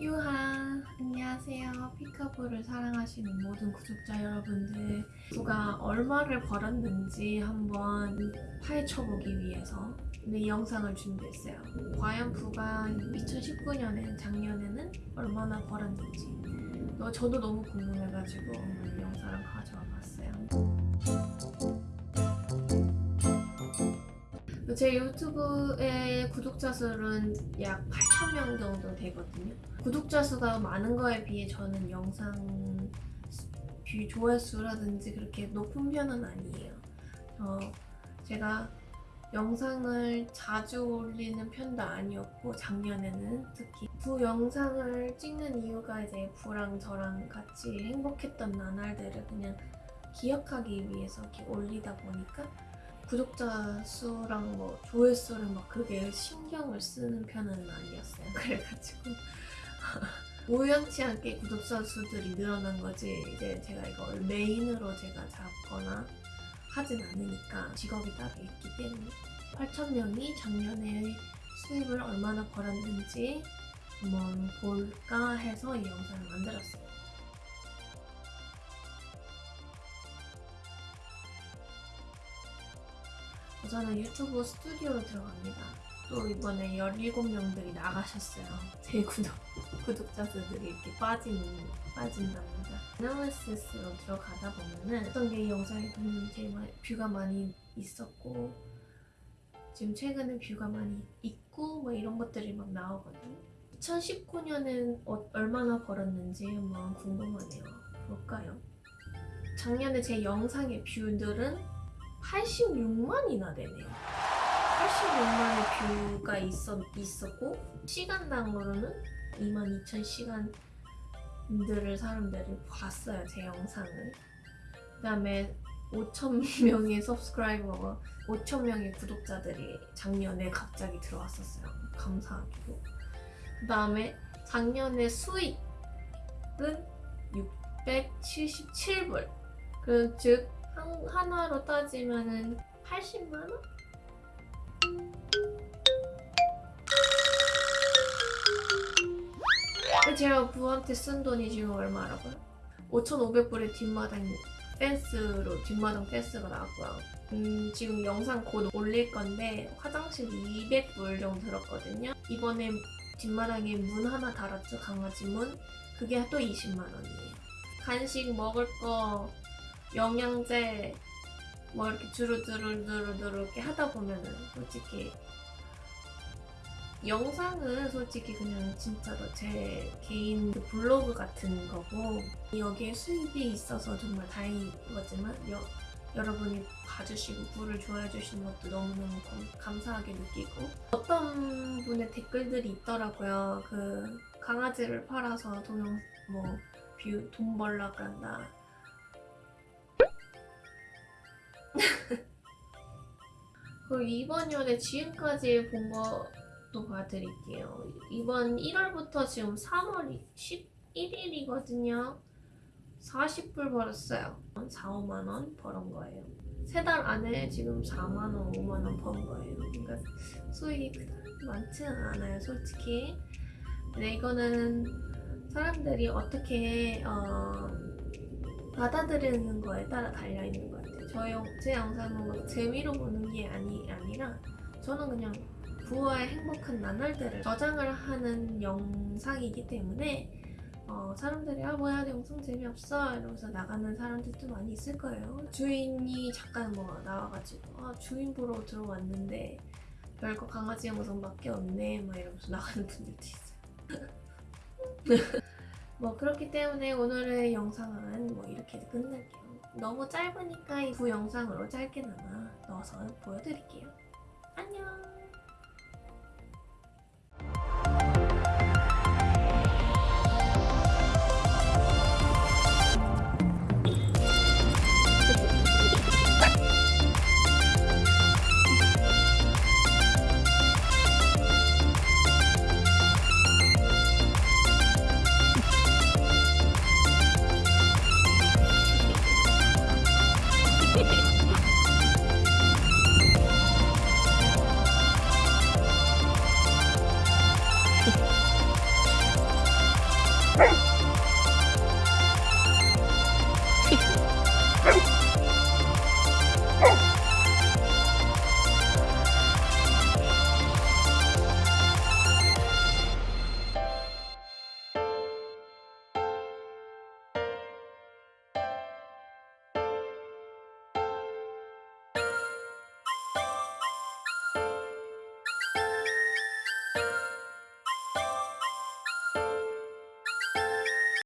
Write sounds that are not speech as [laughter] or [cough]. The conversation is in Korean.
유하 안녕하세요. 피카볼을 사랑하시는 모든 구독자 여러분들. 부가 얼마를 벌었는지 한번 파헤쳐보기 위해서 이 영상을 준비했어요. 과연 부가 2019년에 작년에는 얼마나 벌었는지. 어, 저도 너무 궁금해가지고 오늘 이 영상을 가져와 봤어요. 제 유튜브의 구독자 수는 약 8,000명 정도 되거든요. 구독자 수가 많은 거에 비해 저는 영상 view 조회수라든지 그렇게 높은 편은 아니에요. 어, 제가 영상을 자주 올리는 편도 아니었고 작년에는 특히 부 영상을 찍는 이유가 이제 부랑 저랑 같이 행복했던 나날들을 그냥 기억하기 위해서 이렇게 올리다 보니까 구독자 수랑 뭐 조회수를 막 그게 신경을 쓰는 편은 아니었어요. [laughs] 그래가지고 [laughs] 우연치 않게 구독자 수들이 늘어난 거지 이제 제가 이걸 메인으로 제가 잡거나 하진 않으니까 직업이 따로 있기 때문에 8,000명이 작년에 수입을 얼마나 벌었는지 한번 볼까 해서 이 영상을 만들었어요. 저는 유튜브 스튜디오로 들어갑니다. 또 이번에 17명들이 나가셨어요. 제 구독, 구독자들이 이렇게 빠진, 빠진답니다. 애널리시스로 들어가다 보면은 어떤 게 영상이 제일 많이, 뷰가 많이 있었고 지금 최근에 뷰가 많이 있고 뭐 이런 것들이 막 나오거든요. 2019년엔 어, 얼마나 벌었는지 한번 궁금하네요. 볼까요? 작년에 제 영상의 뷰들은 86만이나 되네요. 86만의 뷰가 있었, 있었고 시간당으로는 22,000시간들을 사람들이 봤어요. 제 영상을. 그 다음에 5,000명의 서브스크라이버가 5,000명의 구독자들이 작년에 갑자기 들어왔었어요. 감사하게도. 그 다음에 작년에 수익은 677불. 그, 즉 한, 하나로 따지면은 80만원? 제가 부한테 쓴 돈이 지금 얼마라고요? 5,500불의 뒷마당 펜스로 뒷마당 펜스가 나왔고요. 음, 지금 영상 곧 올릴 건데 화장실 200불 정도 들었거든요. 이번에 뒷마당에 문 하나 달았죠, 강아지 문. 그게 또 20만 원이에요. 간식 먹을 거 영양제 뭐 이렇게 두루두루두루두루 이렇게 하다 보면은 솔직히 영상은 솔직히 그냥 진짜로 제 개인 그 블로그 같은 거고 여기에 수입이 있어서 정말 다행인 거지만 여, 여러분이 봐주시고 글을 좋아해 주시는 것도 너무너무 감사하게 느끼고 어떤 분의 댓글들이 있더라고요. 그 강아지를 팔아서 동영 뭐 view 돈 벌라 그런다 [laughs] 그리고 이번 연에 지금까지 본 것도 봐드릴게요. 이번 1월부터 지금 3월 11일이거든요. 40불 벌었어요. 4, 5만원 벌은 거예요. 세 달 안에 지금 4만원, 5만원 번 거예요. 그러니까 수익이 많지는 않아요, 솔직히. 근데 이거는 사람들이 어떻게 어, 받아들이는 거에 따라 달려있는 것 같아요. 저 영, 제 영상은 뭐 재미로 보는 게 아니, 아니라 저는 그냥 부와의 행복한 나날들을 저장을 하는 영상이기 때문에 어, 사람들이 아 뭐야 영상 재미없어 이러면서 나가는 사람들도 많이 있을 거예요. 주인이 잠깐 뭐 나와가지고 아 주인 보러 들어왔는데 별거 강아지 영상밖에 없네 막 이러면서 나가는 분들도 있어요. [laughs] 뭐 그렇기 때문에 오늘의 영상은 뭐 이렇게 끝낼게요. 너무 짧으니까 이 두 영상으로 짧게나마 넣어서 보여드릴게요. 안녕! 네.